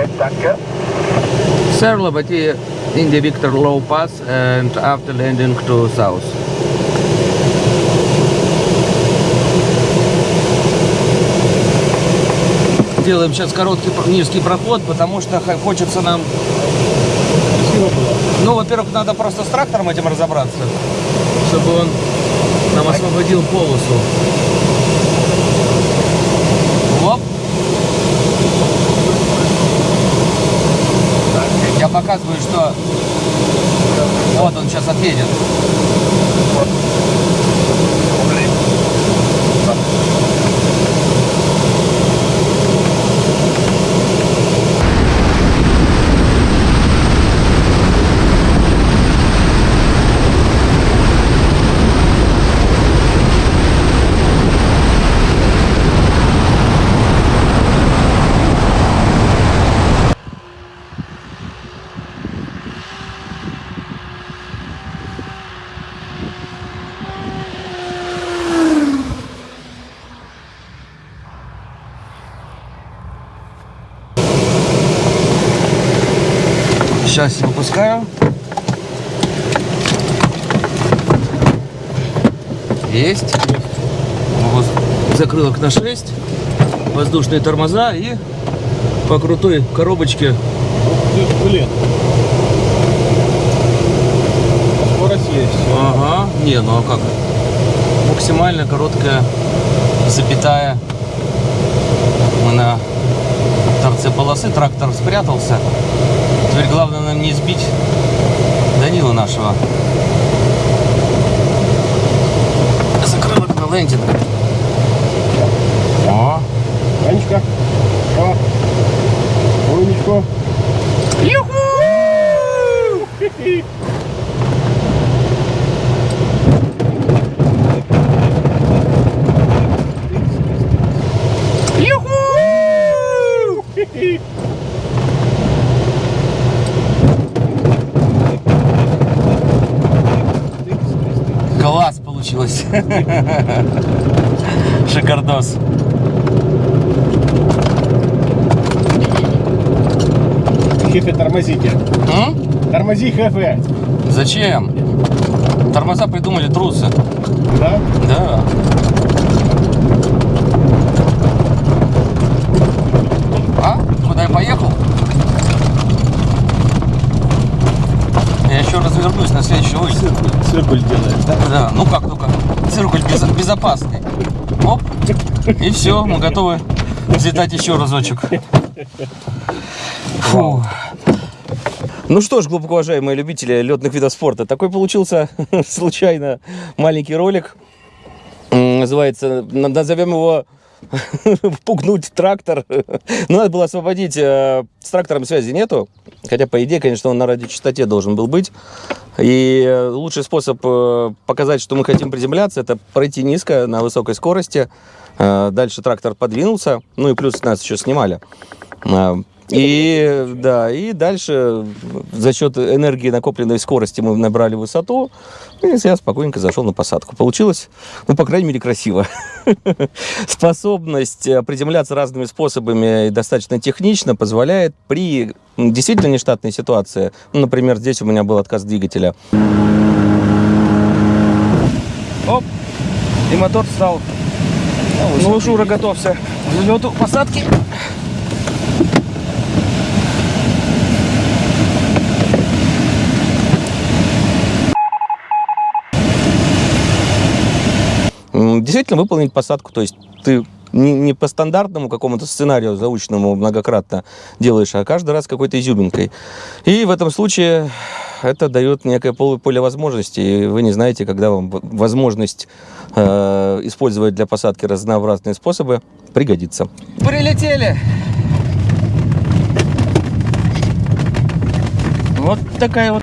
Okay, danke. Sir Liberty, India Victor low pass and after landing to south. Делаем сейчас короткий низкий проход, потому что хочется нам... Ну, во-первых, надо просто с трактором этим разобраться, чтобы он нам освободил полосу. Оп. Я показываю, что вот он сейчас отъедет. Сейчас выпускаю. Есть. Вот. Закрылок на 6. Воздушные тормоза и по крутой коробочке. Блин. Скорость есть. Ага. Не, ну а как? Максимально короткая запятая. Мы на торце полосы. Трактор спрятался. Теперь главное нам не сбить Данила нашего. Закрылок на лендинг. О, Анечка. О. Умничка. класс получилось. Шикардос. Хефе, тормозите. М? Тормози, Хефе. Зачем? Тормоза придумали трусы. Да? Да. А? Куда я поехал? Я еще развернусь на следующий улице. Циркуль делает, да? Да, ну как только. Циркуль без- безопасный. Оп. И все, мы готовы взлетать еще разочек. Фу. Ну что ж, глубоко уважаемые любители летных видов спорта, такой получился случайно маленький ролик. Называется, на- назовем его впугнуть трактор. Но надо было освободить. э, С трактором связи нету. Хотя, по идее, конечно, он на радиочастоте должен был быть. И э, лучший способ э, показать, что мы хотим приземляться, это пройти низко на высокой скорости. Э, Дальше трактор подвинулся. Ну и плюс нас еще снимали. И да, и дальше за счет энергии накопленной скорости мы набрали высоту, и я спокойненько зашел на посадку. Получилось, ну, по крайней мере, красиво. Способность э, приземляться разными способами и достаточно технично позволяет при действительно нештатной ситуации, ну, например, здесь у меня был отказ двигателя. Оп, и мотор стал. Ну, Шура готовься к взлету посадки. Действительно выполнить посадку. То есть ты не, не по стандартному какому-то сценарию заученному многократно делаешь, а каждый раз какой-то изюминкой. И в этом случае это дает некое поле, возможностей. И вы не знаете, когда вам возможность э, использовать для посадки разнообразные способы пригодится. Прилетели! Вот такая вот.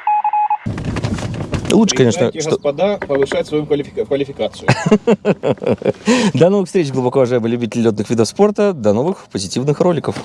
Лучше, конечно, что... господа, повышать свою квалифика- квалификацию. До новых встреч, глубоко уважаемые любители летных видов спорта. До новых позитивных роликов.